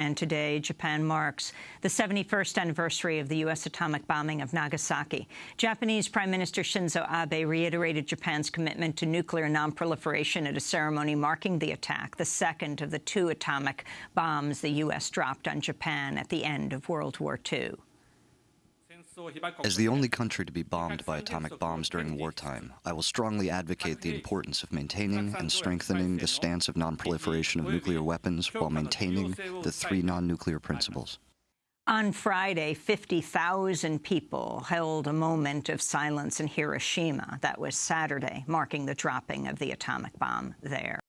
And today, Japan marks the 71st anniversary of the U.S. atomic bombing of Nagasaki. Japanese Prime Minister Shinzo Abe reiterated Japan's commitment to nuclear nonproliferation at a ceremony marking the attack, the second of the two atomic bombs the U.S. dropped on Japan at the end of World War II. As the only country to be bombed by atomic bombs during wartime, I will strongly advocate the importance of maintaining and strengthening the stance of nonproliferation of nuclear weapons while maintaining the three non-nuclear principles. On Friday, 50,000 people held a moment of silence in Hiroshima. That was Saturday, marking the dropping of the atomic bomb there.